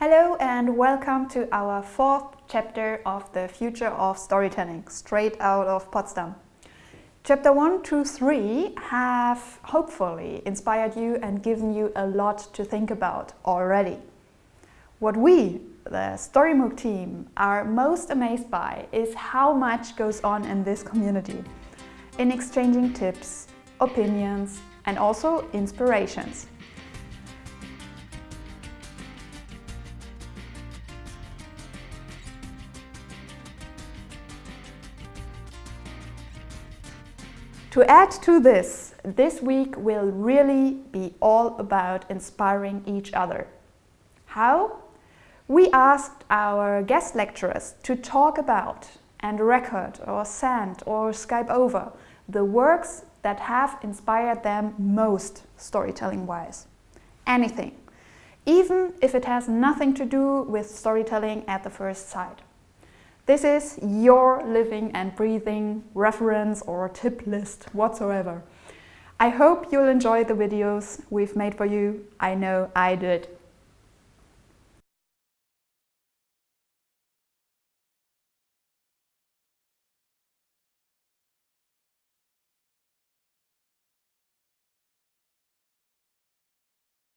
Hello and welcome to our fourth chapter of the Future of Storytelling, straight out of Potsdam. Chapter 1 to 3 have hopefully inspired you and given you a lot to think about already. What we, the StoryMOOC team, are most amazed by is how much goes on in this community, in exchanging tips, opinions and also inspirations. To add to this, this week will really be all about inspiring each other. How? We asked our guest lecturers to talk about and record or send or Skype over the works that have inspired them most storytelling-wise. Anything, even if it has nothing to do with storytelling at the first sight. This is your living and breathing reference or tip list whatsoever. I hope you'll enjoy the videos we've made for you. I know I did.